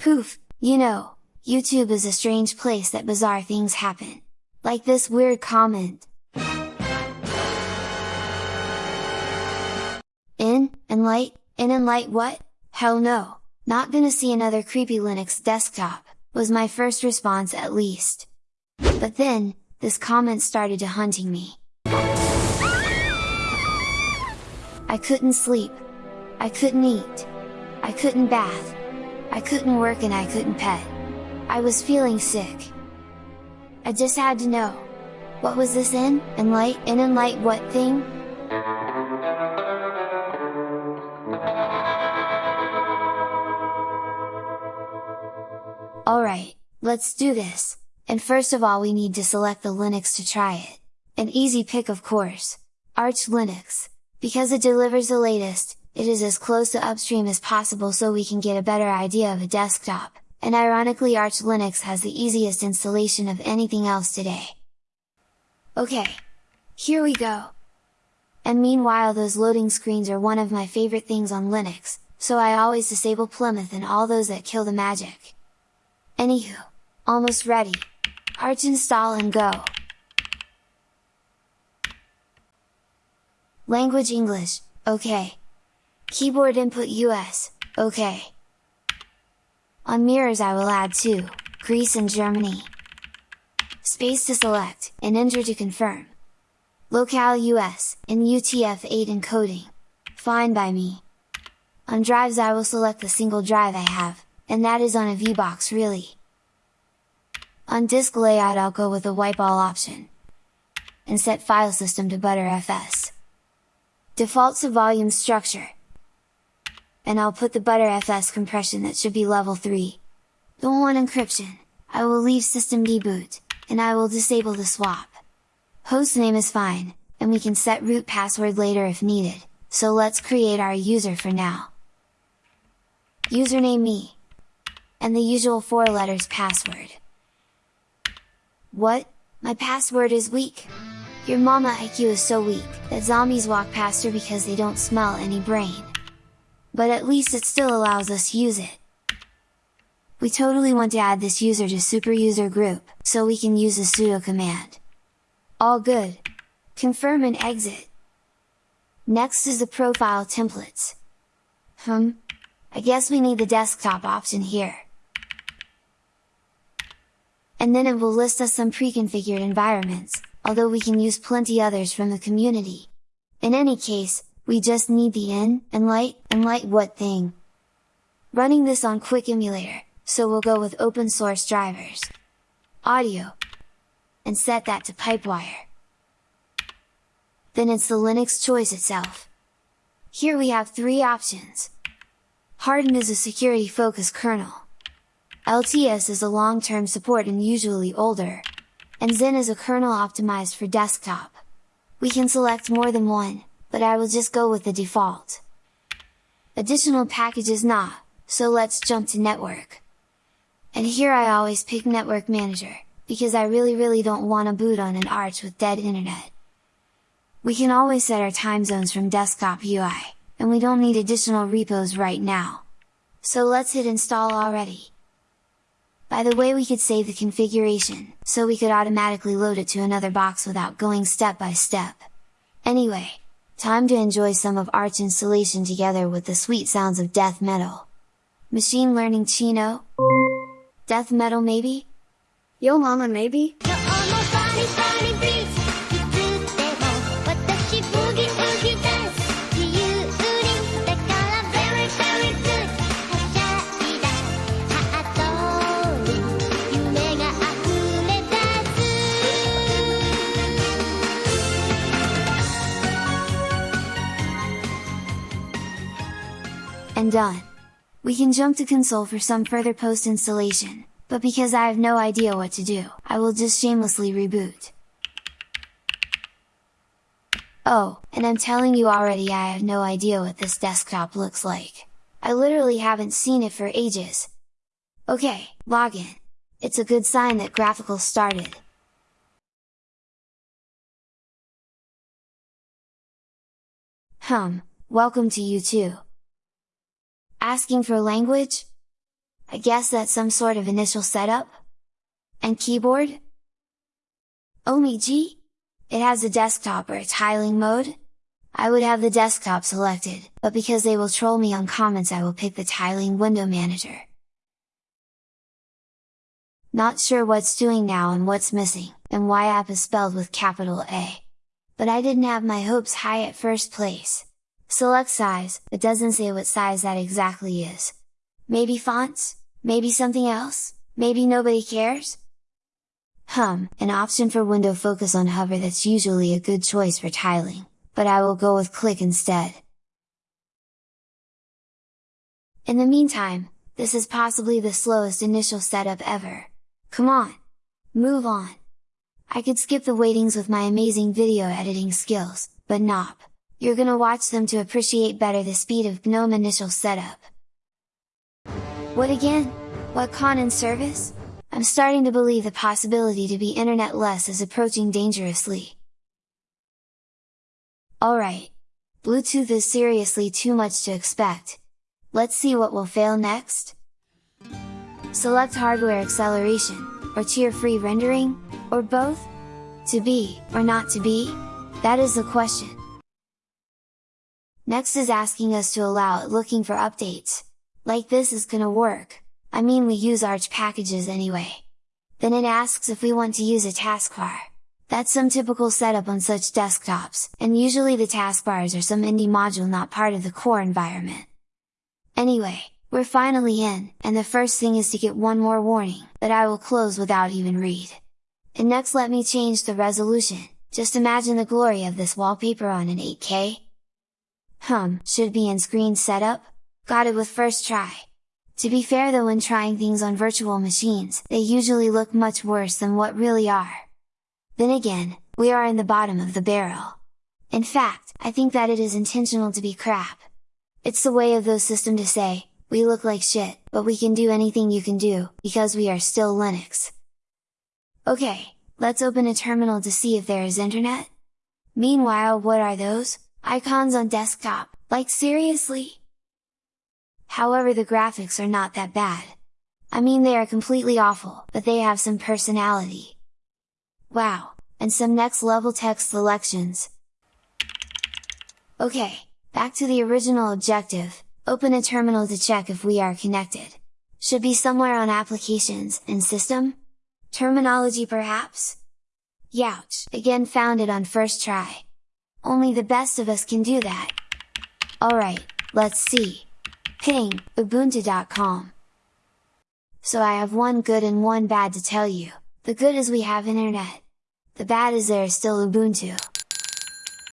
Poof, you know, YouTube is a strange place that bizarre things happen. Like this weird comment. In, and light, in and light what? Hell no, not gonna see another creepy Linux desktop, was my first response at least. But then, this comment started to hunting me. I couldn't sleep. I couldn't eat. I couldn't bath. I couldn't work and I couldn't pet. I was feeling sick. I just had to know. What was this in, and light, in and light what thing? Alright, let's do this! And first of all we need to select the Linux to try it. An easy pick of course! Arch Linux! Because it delivers the latest, it is as close to upstream as possible so we can get a better idea of a desktop, and ironically Arch Linux has the easiest installation of anything else today. Okay! Here we go! And meanwhile those loading screens are one of my favorite things on Linux, so I always disable Plymouth and all those that kill the magic. Anywho, almost ready! Arch install and go! Language English, OK. Keyboard input US, OK. On mirrors I will add 2, Greece and Germany. Space to select, and enter to confirm. Locale US, in UTF-8 encoding. Fine by me. On drives I will select the single drive I have, and that is on a VBox really. On disk layout I'll go with the wipe all option. And set file system to Btrfs. Defaults to volume structure. And I'll put the Btrfs compression that should be level 3. Don't want encryption, I will leave systemd-boot, and I will disable the swap. Hostname is fine, and we can set root password later if needed, so let's create our user for now. Username me. And the usual 4 letters password. What? My password is weak! Your mama IQ is so weak, that zombies walk past her because they don't smell any brain. But at least it still allows us to use it. We totally want to add this user to super user group, so we can use the sudo command. All good! Confirm and exit! Next is the profile templates. Hmm? I guess we need the desktop option here and then it will list us some pre-configured environments, although we can use plenty others from the community. In any case, we just need the in, and light, and light what thing. Running this on Quick Emulator, so we'll go with open source drivers. Audio. And set that to Pipewire. Then it's the Linux choice itself. Here we have three options. Hardened is a security focused kernel. LTS is a long-term support and usually older, and Zen is a kernel optimized for desktop. We can select more than one, but I will just go with the default. Additional packages not, so let's jump to network. And here I always pick Network Manager, because I really really don't want to boot on an Arch with dead internet. We can always set our time zones from desktop UI, and we don't need additional repos right now. So let's hit install already. By the way we could save the configuration, so we could automatically load it to another box without going step by step. Anyway, time to enjoy some of Arch installation together with the sweet sounds of death metal. Machine learning Chino? Death metal maybe? Yo mama maybe? Done! We can jump to console for some further post installation, but because I have no idea what to do, I will just shamelessly reboot. Oh, and I'm telling you already I have no idea what this desktop looks like. I literally haven't seen it for ages. Okay, login. It's a good sign that graphical started. Hum, welcome to you too. Asking for language? I guess that's some sort of initial setup? And keyboard? OMG! It has a desktop or tiling mode? I would have the desktop selected, but because they will troll me on comments I will pick the tiling window manager. Not sure what's doing now and what's missing, and why app is spelled with capital A. But I didn't have my hopes high at first place. Select size, it doesn't say what size that exactly is. Maybe fonts? Maybe something else? Maybe nobody cares? Hum, an option for window focus on hover that's usually a good choice for tiling, but I will go with click instead. In the meantime, this is possibly the slowest initial setup ever. Come on! Move on! I could skip the waitings with my amazing video editing skills, but nope, you're gonna watch them to appreciate better the speed of GNOME initial setup. What again? What ConnMan service? I'm starting to believe the possibility to be internet-less is approaching dangerously. Alright! Bluetooth is seriously too much to expect. Let's see what will fail next? Select hardware acceleration, or tear-free rendering, or both? To be, or not to be? That is the question. Next is asking us to allow it looking for updates. Like this is gonna work, I mean we use Arch packages anyway. Then it asks if we want to use a taskbar. That's some typical setup on such desktops, and usually the taskbars are some indie module not part of the core environment. Anyway, we're finally in, and the first thing is to get one more warning, that I will close without even read. And next let me change the resolution, just imagine the glory of this wallpaper on an 8K. Hum, should be in screen setup? Got it with first try. To be fair though when trying things on virtual machines, they usually look much worse than what really are. Then again, we are in the bottom of the barrel. In fact, I think that it is intentional to be crap. It's the way of those system to say, we look like shit, but we can do anything you can do, because we are still Linux. Okay, let's open a terminal to see if there is internet? Meanwhile what are those? Icons on desktop, like seriously? However the graphics are not that bad. I mean they are completely awful, but they have some personality. Wow, and some next level text selections. Okay, back to the original objective, Open a terminal to check if we are connected. Should be somewhere on Applications, and System? Terminology perhaps? Youch! Again found it on first try. Only the best of us can do that. Alright, let's see. Ping, ubuntu.com. So I have one good and one bad to tell you. The good is we have internet. The bad is there is still Ubuntu.